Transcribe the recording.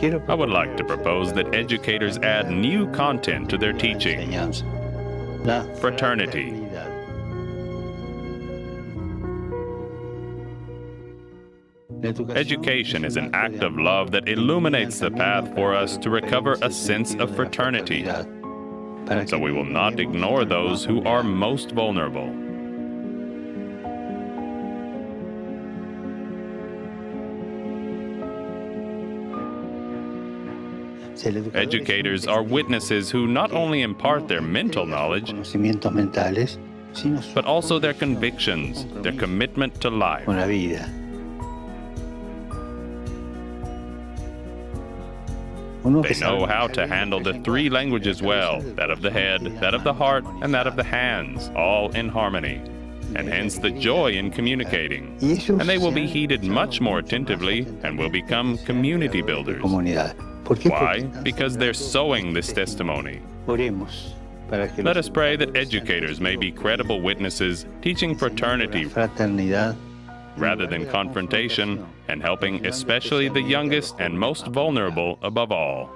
I would like to propose that educators add new content to their teaching. Fraternity. Education is an act of love that illuminates the path for us to recover a sense of fraternity. So we will not ignore those who are most vulnerable. Educators are witnesses who not only impart their mental knowledge, but also their convictions, their commitment to life. They know how to handle the three languages well that of the head, that of the heart, and that of the hands, all in harmony, and hence the joy in communicating. And they will be heeded much more attentively and will become community builders. Why? Because they're sowing this testimony. Let us pray that educators may be credible witnesses, teaching fraternity rather than confrontation, and helping especially the youngest and most vulnerable above all.